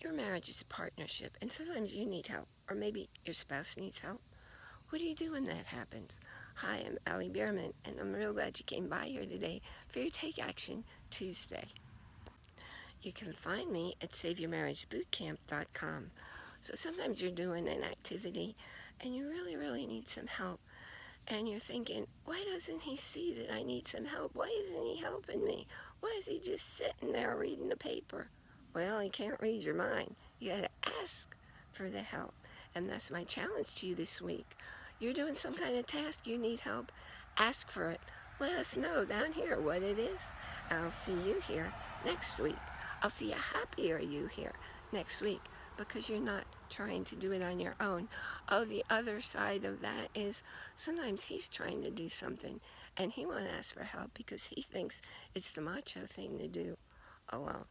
your marriage is a partnership and sometimes you need help or maybe your spouse needs help. What do you do when that happens? Hi, I'm Allie Bierman and I'm real glad you came by here today for your Take Action Tuesday. You can find me at SaveYourMarriageBootCamp.com. So sometimes you're doing an activity and you really, really need some help. And you're thinking, why doesn't he see that I need some help? Why isn't he helping me? Why is he just sitting there reading the paper? Well, he can't read your mind. You got to ask for the help. And that's my challenge to you this week. You're doing some kind of task, you need help, ask for it. Let us know down here what it is. I'll see you here next week. I'll see a happier you here next week because you're not trying to do it on your own. Oh, the other side of that is sometimes he's trying to do something and he won't ask for help because he thinks it's the macho thing to do oh, alone.